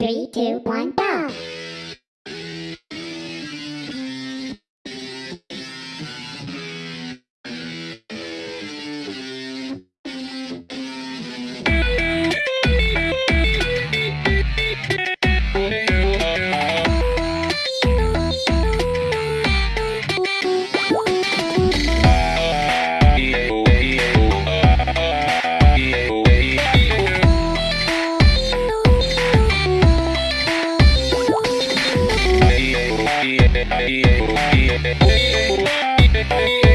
Three, two, one, go! Yeah, yeah,